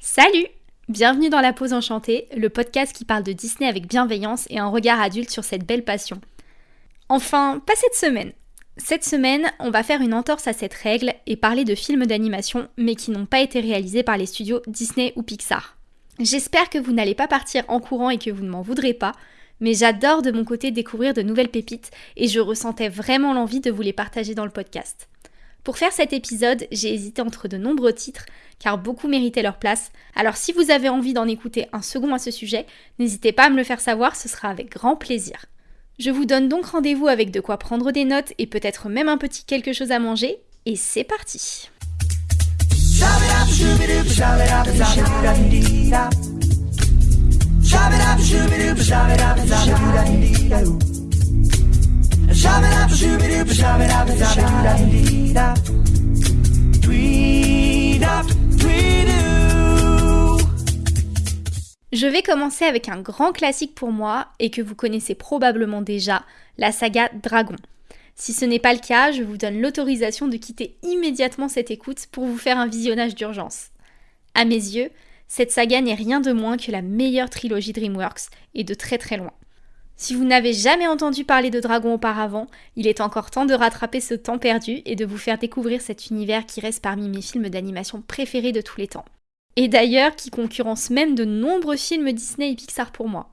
Salut Bienvenue dans La Pause Enchantée, le podcast qui parle de Disney avec bienveillance et un regard adulte sur cette belle passion. Enfin, pas cette semaine. Cette semaine, on va faire une entorse à cette règle et parler de films d'animation, mais qui n'ont pas été réalisés par les studios Disney ou Pixar. J'espère que vous n'allez pas partir en courant et que vous ne m'en voudrez pas, mais j'adore de mon côté découvrir de nouvelles pépites et je ressentais vraiment l'envie de vous les partager dans le podcast. Pour faire cet épisode, j'ai hésité entre de nombreux titres, car beaucoup méritaient leur place. Alors si vous avez envie d'en écouter un second à ce sujet, n'hésitez pas à me le faire savoir, ce sera avec grand plaisir. Je vous donne donc rendez-vous avec de quoi prendre des notes et peut-être même un petit quelque chose à manger, et c'est parti je vais commencer avec un grand classique pour moi et que vous connaissez probablement déjà, la saga Dragon. Si ce n'est pas le cas, je vous donne l'autorisation de quitter immédiatement cette écoute pour vous faire un visionnage d'urgence. À mes yeux, cette saga n'est rien de moins que la meilleure trilogie DreamWorks et de très très loin. Si vous n'avez jamais entendu parler de Dragon auparavant, il est encore temps de rattraper ce temps perdu et de vous faire découvrir cet univers qui reste parmi mes films d'animation préférés de tous les temps. Et d'ailleurs qui concurrence même de nombreux films Disney et Pixar pour moi.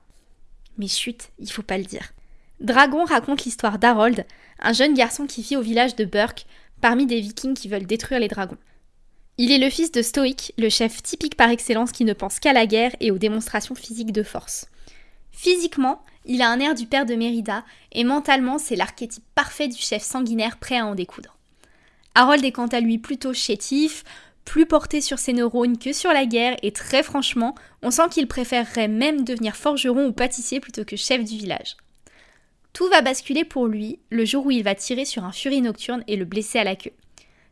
Mais chut, il faut pas le dire. Dragon raconte l'histoire d'Harold, un jeune garçon qui vit au village de Burke, parmi des vikings qui veulent détruire les dragons. Il est le fils de Stoic, le chef typique par excellence qui ne pense qu'à la guerre et aux démonstrations physiques de force. Physiquement, il a un air du père de Mérida, et mentalement, c'est l'archétype parfait du chef sanguinaire prêt à en découdre. Harold est quant à lui plutôt chétif, plus porté sur ses neurones que sur la guerre, et très franchement, on sent qu'il préférerait même devenir forgeron ou pâtissier plutôt que chef du village. Tout va basculer pour lui le jour où il va tirer sur un furie nocturne et le blesser à la queue.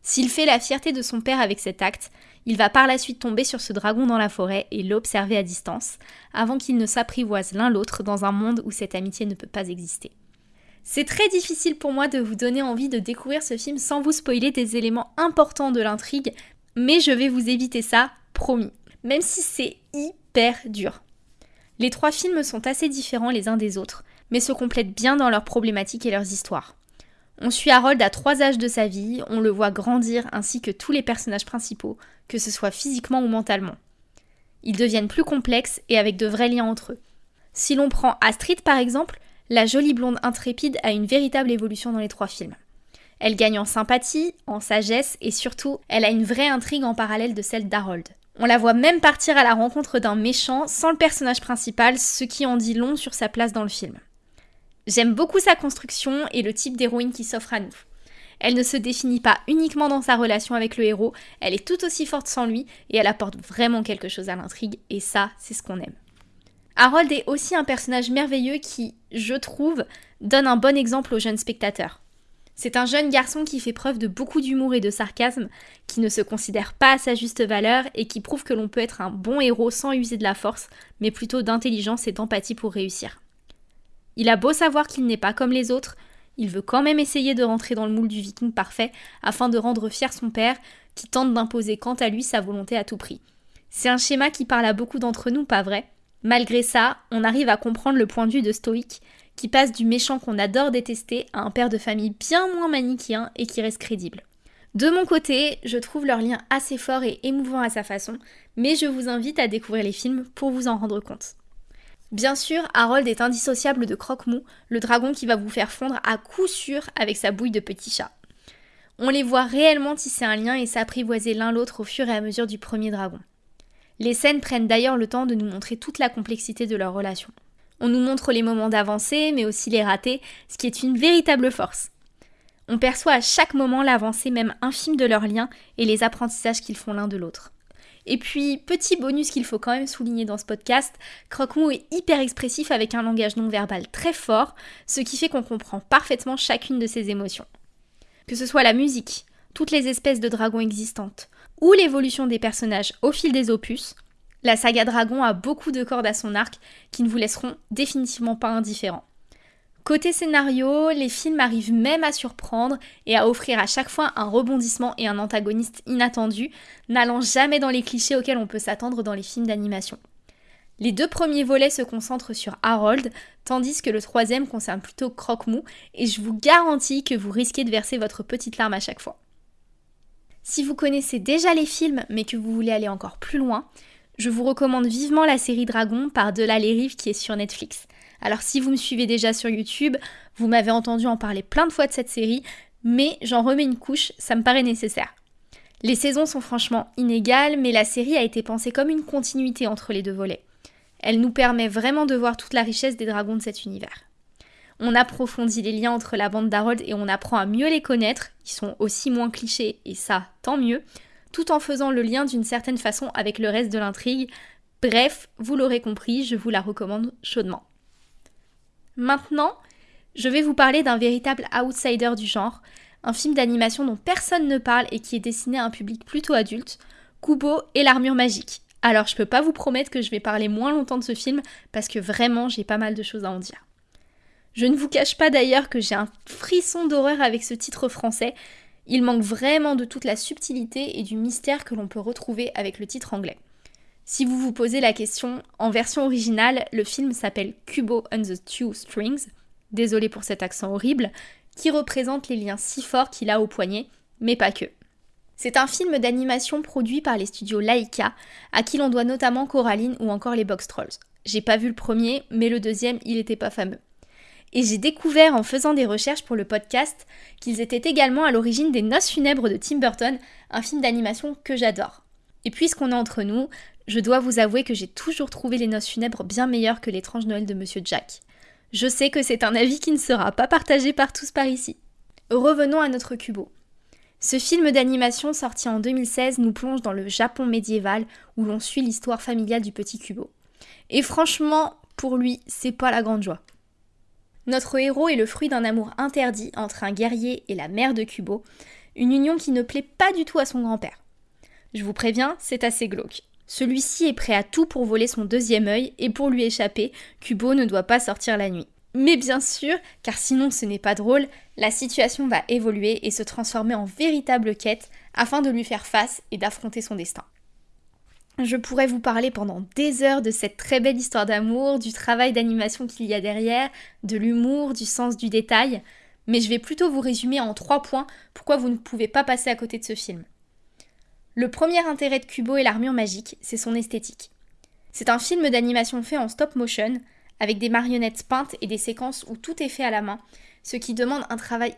S'il fait la fierté de son père avec cet acte, il va par la suite tomber sur ce dragon dans la forêt et l'observer à distance, avant qu'ils ne s'apprivoisent l'un l'autre dans un monde où cette amitié ne peut pas exister. C'est très difficile pour moi de vous donner envie de découvrir ce film sans vous spoiler des éléments importants de l'intrigue, mais je vais vous éviter ça, promis, même si c'est hyper dur. Les trois films sont assez différents les uns des autres, mais se complètent bien dans leurs problématiques et leurs histoires. On suit Harold à trois âges de sa vie, on le voit grandir ainsi que tous les personnages principaux, que ce soit physiquement ou mentalement. Ils deviennent plus complexes et avec de vrais liens entre eux. Si l'on prend Astrid par exemple, la jolie blonde intrépide a une véritable évolution dans les trois films. Elle gagne en sympathie, en sagesse et surtout, elle a une vraie intrigue en parallèle de celle d'Harold. On la voit même partir à la rencontre d'un méchant sans le personnage principal, ce qui en dit long sur sa place dans le film. J'aime beaucoup sa construction et le type d'héroïne qui s'offre à nous. Elle ne se définit pas uniquement dans sa relation avec le héros, elle est tout aussi forte sans lui et elle apporte vraiment quelque chose à l'intrigue et ça, c'est ce qu'on aime. Harold est aussi un personnage merveilleux qui, je trouve, donne un bon exemple aux jeunes spectateurs. C'est un jeune garçon qui fait preuve de beaucoup d'humour et de sarcasme, qui ne se considère pas à sa juste valeur et qui prouve que l'on peut être un bon héros sans user de la force, mais plutôt d'intelligence et d'empathie pour réussir. Il a beau savoir qu'il n'est pas comme les autres, il veut quand même essayer de rentrer dans le moule du viking parfait afin de rendre fier son père qui tente d'imposer quant à lui sa volonté à tout prix. C'est un schéma qui parle à beaucoup d'entre nous, pas vrai? Malgré ça, on arrive à comprendre le point de vue de Stoïque qui passe du méchant qu'on adore détester à un père de famille bien moins manichéen et qui reste crédible. De mon côté, je trouve leur lien assez fort et émouvant à sa façon, mais je vous invite à découvrir les films pour vous en rendre compte. Bien sûr, Harold est indissociable de Croque-Mou, le dragon qui va vous faire fondre à coup sûr avec sa bouille de petit chat. On les voit réellement tisser un lien et s'apprivoiser l'un l'autre au fur et à mesure du premier dragon. Les scènes prennent d'ailleurs le temps de nous montrer toute la complexité de leur relation. On nous montre les moments d'avancée, mais aussi les ratés, ce qui est une véritable force. On perçoit à chaque moment l'avancée même infime de leur lien et les apprentissages qu'ils font l'un de l'autre. Et puis, petit bonus qu'il faut quand même souligner dans ce podcast, Croque-Mou est hyper expressif avec un langage non verbal très fort, ce qui fait qu'on comprend parfaitement chacune de ses émotions. Que ce soit la musique, toutes les espèces de dragons existantes, ou l'évolution des personnages au fil des opus, la saga Dragon a beaucoup de cordes à son arc qui ne vous laisseront définitivement pas indifférents. Côté scénario, les films arrivent même à surprendre et à offrir à chaque fois un rebondissement et un antagoniste inattendu, n'allant jamais dans les clichés auxquels on peut s'attendre dans les films d'animation. Les deux premiers volets se concentrent sur Harold, tandis que le troisième concerne plutôt Croque-Mou, et je vous garantis que vous risquez de verser votre petite larme à chaque fois. Si vous connaissez déjà les films mais que vous voulez aller encore plus loin, je vous recommande vivement la série Dragon par Delà les Rives qui est sur Netflix. Alors si vous me suivez déjà sur YouTube, vous m'avez entendu en parler plein de fois de cette série, mais j'en remets une couche, ça me paraît nécessaire. Les saisons sont franchement inégales, mais la série a été pensée comme une continuité entre les deux volets. Elle nous permet vraiment de voir toute la richesse des dragons de cet univers. On approfondit les liens entre la bande d'Harold et on apprend à mieux les connaître, ils sont aussi moins clichés, et ça, tant mieux, tout en faisant le lien d'une certaine façon avec le reste de l'intrigue. Bref, vous l'aurez compris, je vous la recommande chaudement. Maintenant, je vais vous parler d'un véritable outsider du genre, un film d'animation dont personne ne parle et qui est destiné à un public plutôt adulte, Kubo et l'armure magique. Alors je peux pas vous promettre que je vais parler moins longtemps de ce film parce que vraiment j'ai pas mal de choses à en dire. Je ne vous cache pas d'ailleurs que j'ai un frisson d'horreur avec ce titre français. Il manque vraiment de toute la subtilité et du mystère que l'on peut retrouver avec le titre anglais. Si vous vous posez la question, en version originale, le film s'appelle Kubo and the Two Strings, désolé pour cet accent horrible, qui représente les liens si forts qu'il a au poignet, mais pas que. C'est un film d'animation produit par les studios Laika, à qui l'on doit notamment Coraline ou encore les Box Trolls. J'ai pas vu le premier, mais le deuxième, il était pas fameux. Et j'ai découvert en faisant des recherches pour le podcast qu'ils étaient également à l'origine des Noces funèbres de Tim Burton, un film d'animation que j'adore. Et puisqu'on est entre nous, je dois vous avouer que j'ai toujours trouvé les noces funèbres bien meilleures que l'étrange Noël de Monsieur Jack. Je sais que c'est un avis qui ne sera pas partagé par tous par ici. Revenons à notre Kubo. Ce film d'animation sorti en 2016 nous plonge dans le Japon médiéval où l'on suit l'histoire familiale du petit Kubo. Et franchement, pour lui, c'est pas la grande joie. Notre héros est le fruit d'un amour interdit entre un guerrier et la mère de Kubo, une union qui ne plaît pas du tout à son grand-père. Je vous préviens, c'est assez glauque. Celui-ci est prêt à tout pour voler son deuxième œil et pour lui échapper, Kubo ne doit pas sortir la nuit. Mais bien sûr, car sinon ce n'est pas drôle, la situation va évoluer et se transformer en véritable quête afin de lui faire face et d'affronter son destin. Je pourrais vous parler pendant des heures de cette très belle histoire d'amour, du travail d'animation qu'il y a derrière, de l'humour, du sens du détail, mais je vais plutôt vous résumer en trois points pourquoi vous ne pouvez pas passer à côté de ce film. Le premier intérêt de Kubo et l'armure magique, c'est son esthétique. C'est un film d'animation fait en stop motion, avec des marionnettes peintes et des séquences où tout est fait à la main, ce qui demande un travail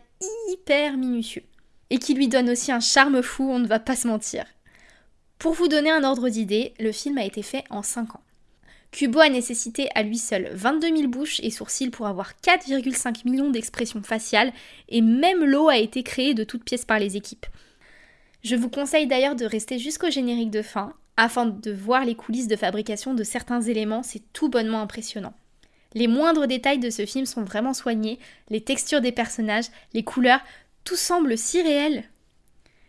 hyper minutieux. Et qui lui donne aussi un charme fou, on ne va pas se mentir. Pour vous donner un ordre d'idée, le film a été fait en 5 ans. Kubo a nécessité à lui seul 22 000 bouches et sourcils pour avoir 4,5 millions d'expressions faciales, et même l'eau a été créée de toutes pièces par les équipes. Je vous conseille d'ailleurs de rester jusqu'au générique de fin afin de voir les coulisses de fabrication de certains éléments, c'est tout bonnement impressionnant. Les moindres détails de ce film sont vraiment soignés, les textures des personnages, les couleurs, tout semble si réel.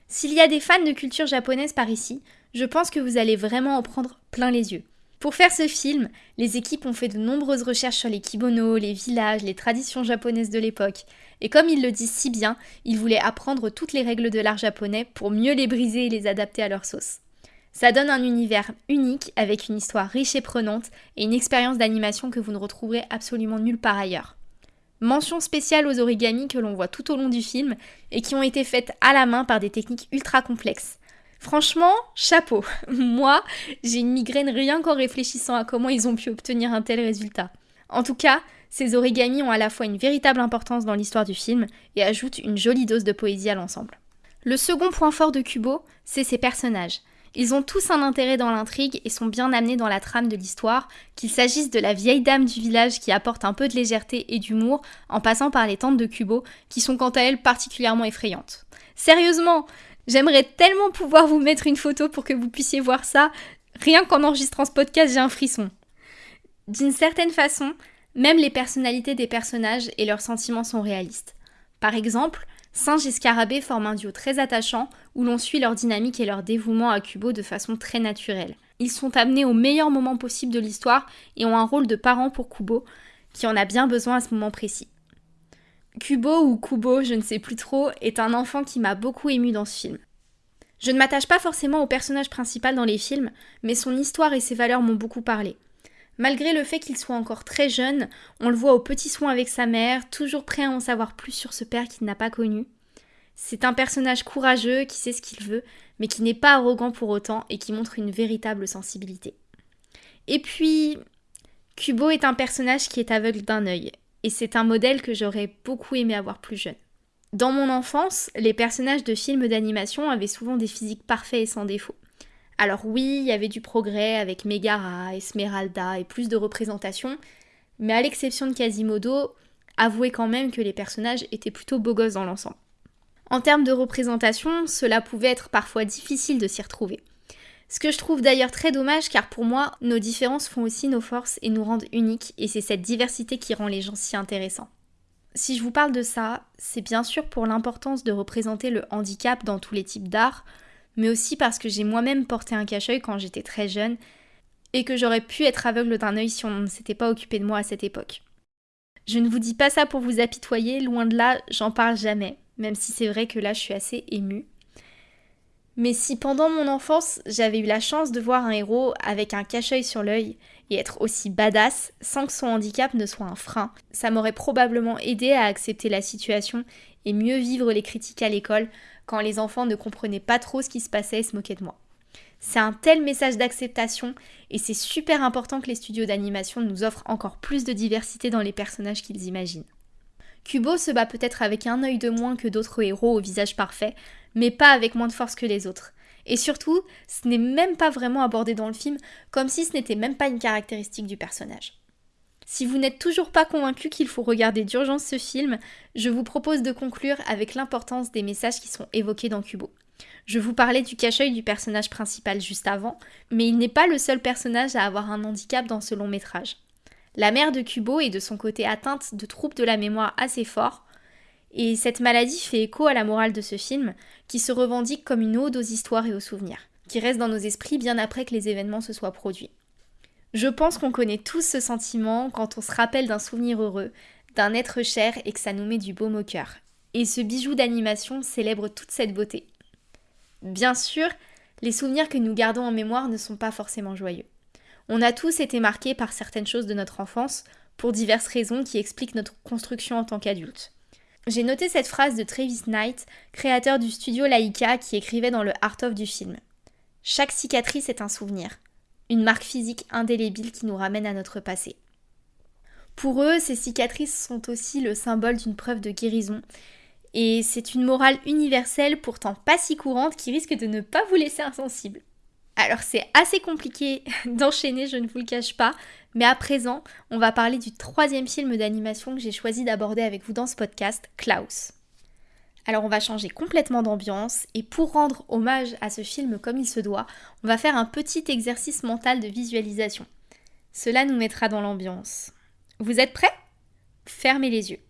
S'il y a des fans de culture japonaise par ici, je pense que vous allez vraiment en prendre plein les yeux. Pour faire ce film, les équipes ont fait de nombreuses recherches sur les kimonos, les villages, les traditions japonaises de l'époque. Et comme ils le disent si bien, ils voulaient apprendre toutes les règles de l'art japonais pour mieux les briser et les adapter à leur sauce. Ça donne un univers unique avec une histoire riche et prenante et une expérience d'animation que vous ne retrouverez absolument nulle part ailleurs. Mention spéciale aux origamis que l'on voit tout au long du film et qui ont été faites à la main par des techniques ultra complexes. Franchement, chapeau. Moi, j'ai une migraine rien qu'en réfléchissant à comment ils ont pu obtenir un tel résultat. En tout cas, ces origamis ont à la fois une véritable importance dans l'histoire du film et ajoutent une jolie dose de poésie à l'ensemble. Le second point fort de Kubo, c'est ses personnages. Ils ont tous un intérêt dans l'intrigue et sont bien amenés dans la trame de l'histoire, qu'il s'agisse de la vieille dame du village qui apporte un peu de légèreté et d'humour, en passant par les tantes de Kubo, qui sont quant à elles particulièrement effrayantes. Sérieusement, J'aimerais tellement pouvoir vous mettre une photo pour que vous puissiez voir ça. Rien qu'en enregistrant ce podcast, j'ai un frisson. D'une certaine façon, même les personnalités des personnages et leurs sentiments sont réalistes. Par exemple, Singe et Scarabée forment un duo très attachant où l'on suit leur dynamique et leur dévouement à Kubo de façon très naturelle. Ils sont amenés au meilleur moment possible de l'histoire et ont un rôle de parent pour Kubo, qui en a bien besoin à ce moment précis. Kubo ou Kubo, je ne sais plus trop, est un enfant qui m'a beaucoup ému dans ce film. Je ne m'attache pas forcément au personnage principal dans les films, mais son histoire et ses valeurs m'ont beaucoup parlé. Malgré le fait qu'il soit encore très jeune, on le voit aux petits soins avec sa mère, toujours prêt à en savoir plus sur ce père qu'il n'a pas connu. C'est un personnage courageux qui sait ce qu'il veut, mais qui n'est pas arrogant pour autant et qui montre une véritable sensibilité. Et puis, Kubo est un personnage qui est aveugle d'un œil, et c'est un modèle que j'aurais beaucoup aimé avoir plus jeune. Dans mon enfance, les personnages de films d'animation avaient souvent des physiques parfaits et sans défaut. Alors oui, il y avait du progrès avec Megara, Esmeralda et plus de représentations, mais à l'exception de Quasimodo, avouez quand même que les personnages étaient plutôt beaux gosses dans l'ensemble. En termes de représentation, cela pouvait être parfois difficile de s'y retrouver. Ce que je trouve d'ailleurs très dommage car pour moi, nos différences font aussi nos forces et nous rendent uniques et c'est cette diversité qui rend les gens si intéressants. Si je vous parle de ça, c'est bien sûr pour l'importance de représenter le handicap dans tous les types d'art, mais aussi parce que j'ai moi-même porté un cache-œil quand j'étais très jeune et que j'aurais pu être aveugle d'un œil si on ne s'était pas occupé de moi à cette époque. Je ne vous dis pas ça pour vous apitoyer, loin de là, j'en parle jamais, même si c'est vrai que là je suis assez émue. Mais si pendant mon enfance j'avais eu la chance de voir un héros avec un cache-œil sur l'œil et être aussi badass sans que son handicap ne soit un frein, ça m'aurait probablement aidé à accepter la situation et mieux vivre les critiques à l'école quand les enfants ne comprenaient pas trop ce qui se passait et se moquaient de moi. C'est un tel message d'acceptation et c'est super important que les studios d'animation nous offrent encore plus de diversité dans les personnages qu'ils imaginent. Kubo se bat peut-être avec un œil de moins que d'autres héros au visage parfait, mais pas avec moins de force que les autres. Et surtout, ce n'est même pas vraiment abordé dans le film, comme si ce n'était même pas une caractéristique du personnage. Si vous n'êtes toujours pas convaincu qu'il faut regarder d'urgence ce film, je vous propose de conclure avec l'importance des messages qui sont évoqués dans Kubo. Je vous parlais du cache-œil du personnage principal juste avant, mais il n'est pas le seul personnage à avoir un handicap dans ce long métrage. La mère de Kubo est de son côté atteinte de troubles de la mémoire assez forts, et cette maladie fait écho à la morale de ce film, qui se revendique comme une ode aux histoires et aux souvenirs, qui reste dans nos esprits bien après que les événements se soient produits. Je pense qu'on connaît tous ce sentiment quand on se rappelle d'un souvenir heureux, d'un être cher et que ça nous met du baume au cœur. Et ce bijou d'animation célèbre toute cette beauté. Bien sûr, les souvenirs que nous gardons en mémoire ne sont pas forcément joyeux. On a tous été marqués par certaines choses de notre enfance, pour diverses raisons qui expliquent notre construction en tant qu'adulte. J'ai noté cette phrase de Travis Knight, créateur du studio Laika, qui écrivait dans le Art of du film. Chaque cicatrice est un souvenir, une marque physique indélébile qui nous ramène à notre passé. Pour eux, ces cicatrices sont aussi le symbole d'une preuve de guérison, et c'est une morale universelle pourtant pas si courante qui risque de ne pas vous laisser insensible. Alors c'est assez compliqué d'enchaîner, je ne vous le cache pas, mais à présent, on va parler du troisième film d'animation que j'ai choisi d'aborder avec vous dans ce podcast, Klaus. Alors on va changer complètement d'ambiance et pour rendre hommage à ce film comme il se doit, on va faire un petit exercice mental de visualisation. Cela nous mettra dans l'ambiance. Vous êtes prêts? Fermez les yeux.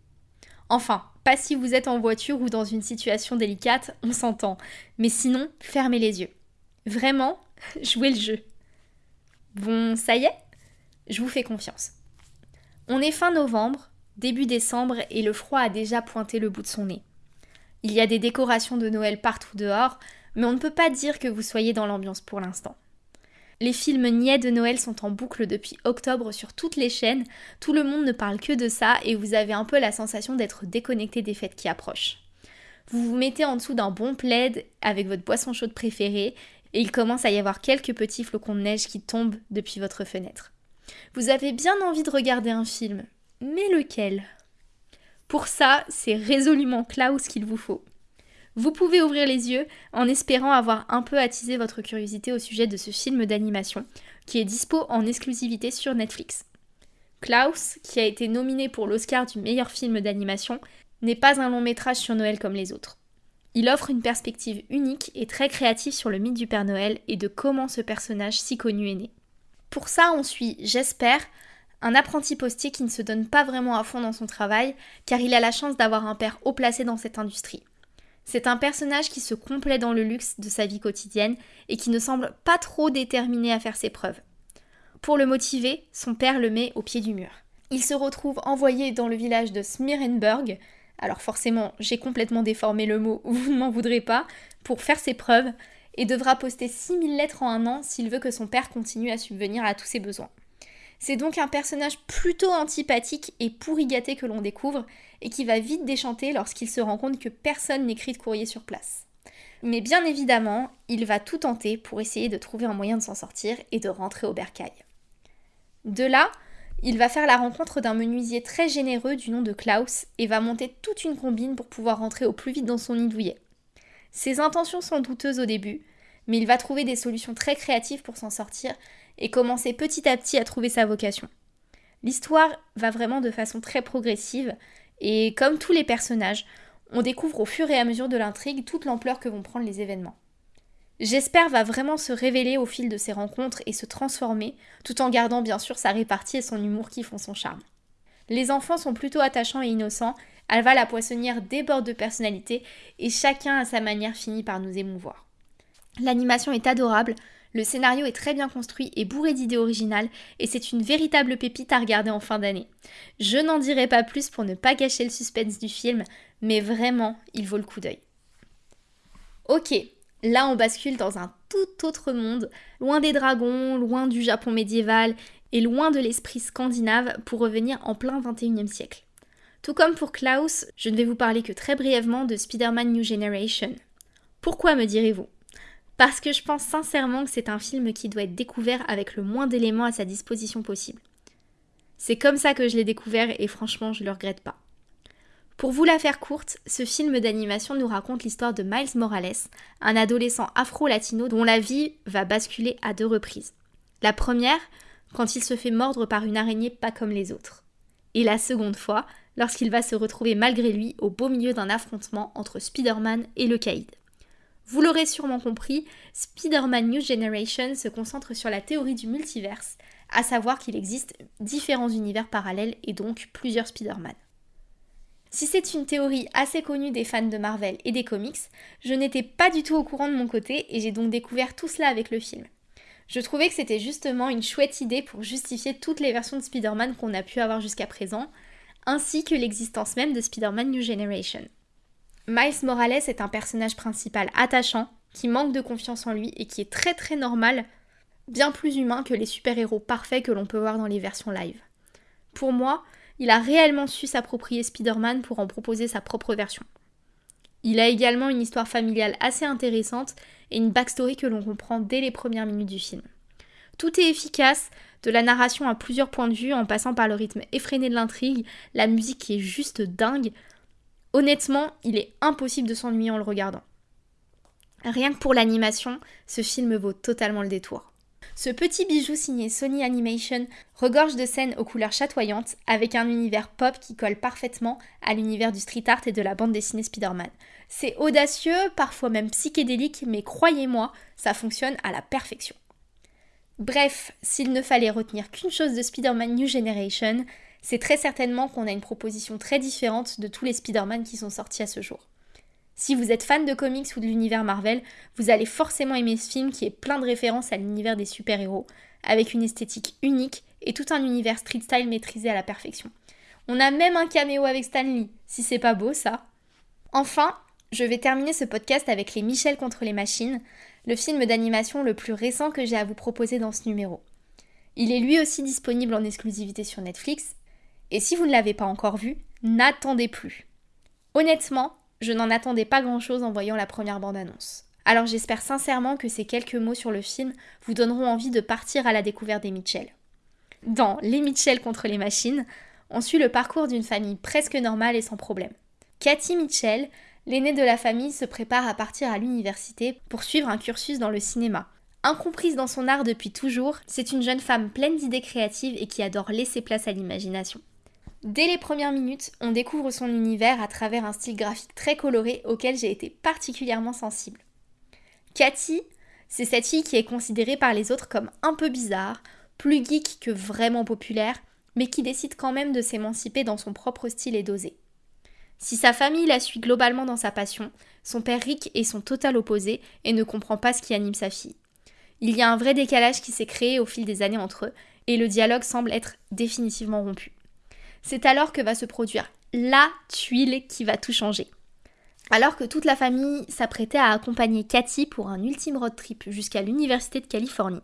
Enfin, pas si vous êtes en voiture ou dans une situation délicate, on s'entend. Mais sinon, fermez les yeux. Vraiment, jouez le jeu. Bon, ça y est? Je vous fais confiance. On est fin novembre, début décembre et le froid a déjà pointé le bout de son nez. Il y a des décorations de Noël partout dehors, mais on ne peut pas dire que vous soyez dans l'ambiance pour l'instant. Les films niais de Noël sont en boucle depuis octobre sur toutes les chaînes, tout le monde ne parle que de ça et vous avez un peu la sensation d'être déconnecté des fêtes qui approchent. Vous vous mettez en dessous d'un bon plaid avec votre boisson chaude préférée et il commence à y avoir quelques petits flocons de neige qui tombent depuis votre fenêtre. Vous avez bien envie de regarder un film, mais lequel? Pour ça, c'est résolument Klaus qu'il vous faut. Vous pouvez ouvrir les yeux en espérant avoir un peu attisé votre curiosité au sujet de ce film d'animation qui est dispo en exclusivité sur Netflix. Klaus, qui a été nominé pour l'Oscar du meilleur film d'animation, n'est pas un long métrage sur Noël comme les autres. Il offre une perspective unique et très créative sur le mythe du Père Noël et de comment ce personnage si connu est né. Pour ça, on suit, j'espère, un apprenti postier qui ne se donne pas vraiment à fond dans son travail, car il a la chance d'avoir un père haut placé dans cette industrie. C'est un personnage qui se complaît dans le luxe de sa vie quotidienne et qui ne semble pas trop déterminé à faire ses preuves. Pour le motiver, son père le met au pied du mur. Il se retrouve envoyé dans le village de Smirenberg, alors forcément j'ai complètement déformé le mot, vous ne m'en voudrez pas, pour faire ses preuves, et devra poster 6000 lettres en un an s'il veut que son père continue à subvenir à tous ses besoins. C'est donc un personnage plutôt antipathique et pourri gâté que l'on découvre, et qui va vite déchanter lorsqu'il se rend compte que personne n'écrit de courrier sur place. Mais bien évidemment, il va tout tenter pour essayer de trouver un moyen de s'en sortir et de rentrer au bercail. De là, il va faire la rencontre d'un menuisier très généreux du nom de Klaus et va monter toute une combine pour pouvoir rentrer au plus vite dans son nid douillet. Ses intentions sont douteuses au début, mais il va trouver des solutions très créatives pour s'en sortir et commencer petit à petit à trouver sa vocation. L'histoire va vraiment de façon très progressive et comme tous les personnages, on découvre au fur et à mesure de l'intrigue toute l'ampleur que vont prendre les événements. J'espère va vraiment se révéler au fil de ses rencontres et se transformer, tout en gardant bien sûr sa répartie et son humour qui font son charme. Les enfants sont plutôt attachants et innocents, Alva la poissonnière déborde de personnalité et chacun à sa manière finit par nous émouvoir. L'animation est adorable, le scénario est très bien construit et bourré d'idées originales et c'est une véritable pépite à regarder en fin d'année. Je n'en dirai pas plus pour ne pas gâcher le suspense du film, mais vraiment, il vaut le coup d'œil. Ok, là on bascule dans un tout autre monde, loin des dragons, loin du Japon médiéval et loin de l'esprit scandinave pour revenir en plein 21e siècle. Tout comme pour Klaus, je ne vais vous parler que très brièvement de Spider-Man New Generation. Pourquoi me direz-vous? Parce que je pense sincèrement que c'est un film qui doit être découvert avec le moins d'éléments à sa disposition possible. C'est comme ça que je l'ai découvert et franchement je le regrette pas. Pour vous la faire courte, ce film d'animation nous raconte l'histoire de Miles Morales, un adolescent afro-latino dont la vie va basculer à deux reprises. La première, quand il se fait mordre par une araignée pas comme les autres. Et la seconde fois, lorsqu'il va se retrouver malgré lui au beau milieu d'un affrontement entre Spider-Man et le Caïd. Vous l'aurez sûrement compris, Spider-Man New Generation se concentre sur la théorie du multiverse, à savoir qu'il existe différents univers parallèles et donc plusieurs Spider-Man. Si c'est une théorie assez connue des fans de Marvel et des comics, je n'étais pas du tout au courant de mon côté et j'ai donc découvert tout cela avec le film. Je trouvais que c'était justement une chouette idée pour justifier toutes les versions de Spider-Man qu'on a pu avoir jusqu'à présent, ainsi que l'existence même de Spider-Man New Generation. Miles Morales est un personnage principal attachant, qui manque de confiance en lui et qui est très très normal, bien plus humain que les super-héros parfaits que l'on peut voir dans les versions live. Pour moi, il a réellement su s'approprier Spider-Man pour en proposer sa propre version. Il a également une histoire familiale assez intéressante et une backstory que l'on comprend dès les premières minutes du film. Tout est efficace, de la narration à plusieurs points de vue en passant par le rythme effréné de l'intrigue, la musique qui est juste dingue. Honnêtement, il est impossible de s'ennuyer en le regardant. Rien que pour l'animation, ce film vaut totalement le détour. Ce petit bijou signé Sony Animation regorge de scènes aux couleurs chatoyantes avec un univers pop qui colle parfaitement à l'univers du street art et de la bande dessinée Spider-Man. C'est audacieux, parfois même psychédélique, mais croyez-moi, ça fonctionne à la perfection. Bref, s'il ne fallait retenir qu'une chose de Spider-Man New Generation, c'est très certainement qu'on a une proposition très différente de tous les Spider-Man qui sont sortis à ce jour. Si vous êtes fan de comics ou de l'univers Marvel, vous allez forcément aimer ce film qui est plein de références à l'univers des super-héros, avec une esthétique unique et tout un univers street style maîtrisé à la perfection. On a même un caméo avec Stan Lee, si c'est pas beau ça. Enfin, je vais terminer ce podcast avec Les Michel contre les machines, le film d'animation le plus récent que j'ai à vous proposer dans ce numéro. Il est lui aussi disponible en exclusivité sur Netflix, et si vous ne l'avez pas encore vu, n'attendez plus. Honnêtement, je n'en attendais pas grand-chose en voyant la première bande-annonce. Alors j'espère sincèrement que ces quelques mots sur le film vous donneront envie de partir à la découverte des Mitchell. Dans Les Mitchell contre les machines, on suit le parcours d'une famille presque normale et sans problème. Cathy Mitchell, l'aînée de la famille, se prépare à partir à l'université pour suivre un cursus dans le cinéma. Incomprise dans son art depuis toujours, c'est une jeune femme pleine d'idées créatives et qui adore laisser place à l'imagination. Dès les premières minutes, on découvre son univers à travers un style graphique très coloré auquel j'ai été particulièrement sensible. Cathy, c'est cette fille qui est considérée par les autres comme un peu bizarre, plus geek que vraiment populaire, mais qui décide quand même de s'émanciper dans son propre style et d'oser. Si sa famille la suit globalement dans sa passion, son père Rick est son total opposé et ne comprend pas ce qui anime sa fille. Il y a un vrai décalage qui s'est créé au fil des années entre eux, et le dialogue semble être définitivement rompu. C'est alors que va se produire la tuile qui va tout changer. Alors que toute la famille s'apprêtait à accompagner Cathy pour un ultime road trip jusqu'à l'Université de Californie,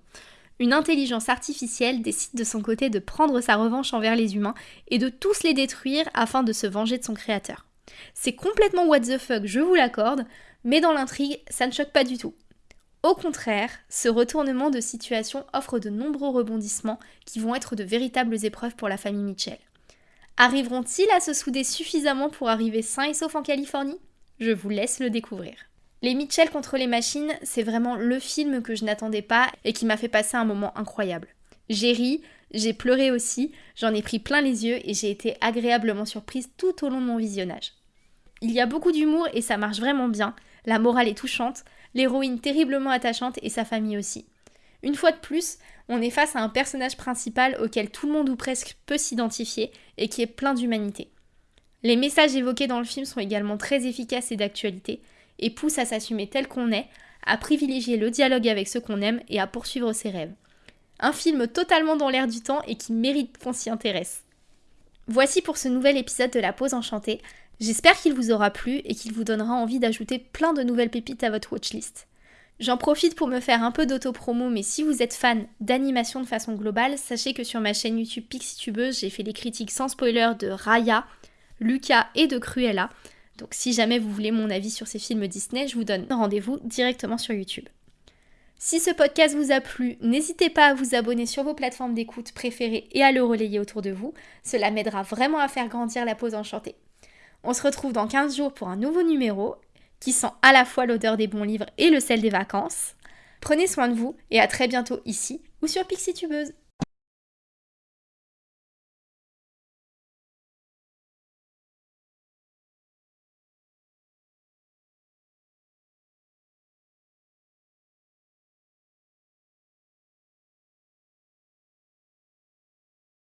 une intelligence artificielle décide de son côté de prendre sa revanche envers les humains et de tous les détruire afin de se venger de son créateur. C'est complètement what the fuck, je vous l'accorde, mais dans l'intrigue, ça ne choque pas du tout. Au contraire, ce retournement de situation offre de nombreux rebondissements qui vont être de véritables épreuves pour la famille Mitchell. Arriveront-ils à se souder suffisamment pour arriver sains et saufs en Californie? Je vous laisse le découvrir. Les Mitchell contre les machines, c'est vraiment le film que je n'attendais pas et qui m'a fait passer un moment incroyable. J'ai ri, j'ai pleuré aussi, j'en ai pris plein les yeux et j'ai été agréablement surprise tout au long de mon visionnage. Il y a beaucoup d'humour et ça marche vraiment bien, la morale est touchante, l'héroïne terriblement attachante et sa famille aussi. Une fois de plus, on est face à un personnage principal auquel tout le monde ou presque peut s'identifier et qui est plein d'humanité. Les messages évoqués dans le film sont également très efficaces et d'actualité, et pousse à s'assumer tel qu'on est, à privilégier le dialogue avec ceux qu'on aime et à poursuivre ses rêves. Un film totalement dans l'air du temps et qui mérite qu'on s'y intéresse. Voici pour ce nouvel épisode de La Pause Enchantée. J'espère qu'il vous aura plu et qu'il vous donnera envie d'ajouter plein de nouvelles pépites à votre watchlist. J'en profite pour me faire un peu d'auto-promo, mais si vous êtes fan d'animation de façon globale, sachez que sur ma chaîne YouTube Pixitubeuse, j'ai fait les critiques sans spoiler de Raya, Lucas et de Cruella. Donc si jamais vous voulez mon avis sur ces films Disney, je vous donne rendez-vous directement sur YouTube. Si ce podcast vous a plu, n'hésitez pas à vous abonner sur vos plateformes d'écoute préférées et à le relayer autour de vous. Cela m'aidera vraiment à faire grandir la pause enchantée. On se retrouve dans 15 jours pour un nouveau numéro qui sent à la fois l'odeur des bons livres et le sel des vacances. Prenez soin de vous et à très bientôt ici ou sur Pixie Tubeuse.